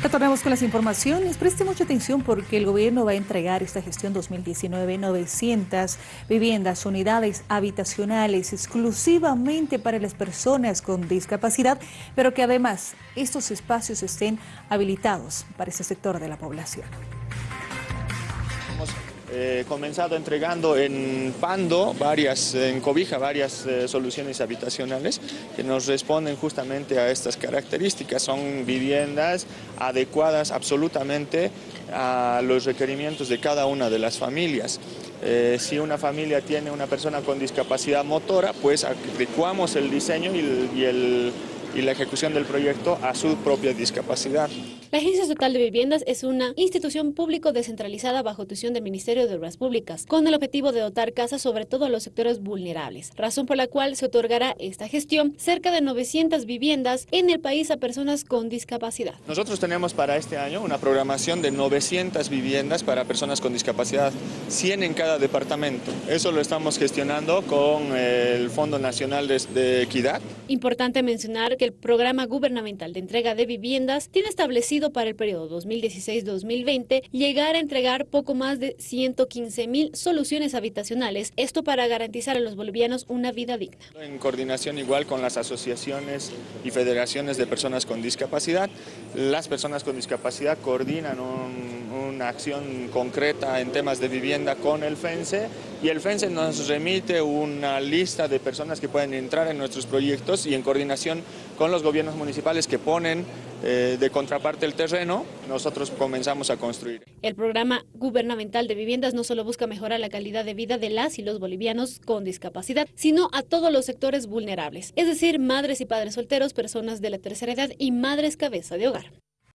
Retornamos con las informaciones. Preste mucha atención porque el gobierno va a entregar esta gestión 2019 900 viviendas, unidades habitacionales exclusivamente para las personas con discapacidad, pero que además estos espacios estén habilitados para ese sector de la población. Eh, comenzado entregando en Pando, varias, en Cobija, varias eh, soluciones habitacionales que nos responden justamente a estas características. Son viviendas adecuadas absolutamente a los requerimientos de cada una de las familias. Eh, si una familia tiene una persona con discapacidad motora, pues adecuamos el diseño y el la ejecución del proyecto a su propia discapacidad. La Agencia Estatal de Viviendas es una institución público descentralizada bajo tuición del Ministerio de Obras Públicas, con el objetivo de dotar casas sobre todo a los sectores vulnerables, razón por la cual se otorgará esta gestión cerca de 900 viviendas en el país a personas con discapacidad. Nosotros tenemos para este año una programación de 900 viviendas para personas con discapacidad, 100 en cada departamento. Eso lo estamos gestionando con el Fondo Nacional de Equidad. Importante mencionar que el Programa Gubernamental de Entrega de Viviendas tiene establecido para el periodo 2016-2020 llegar a entregar poco más de 115 mil soluciones habitacionales, esto para garantizar a los bolivianos una vida digna. En coordinación igual con las asociaciones y federaciones de personas con discapacidad, las personas con discapacidad coordinan una acción concreta en temas de vivienda con el FENSE y el FENSE nos remite una lista de personas que pueden entrar en nuestros proyectos y en coordinación con los gobiernos municipales que ponen eh, de contraparte el terreno, nosotros comenzamos a construir. El programa gubernamental de viviendas no solo busca mejorar la calidad de vida de las y los bolivianos con discapacidad, sino a todos los sectores vulnerables, es decir, madres y padres solteros, personas de la tercera edad y madres cabeza de hogar.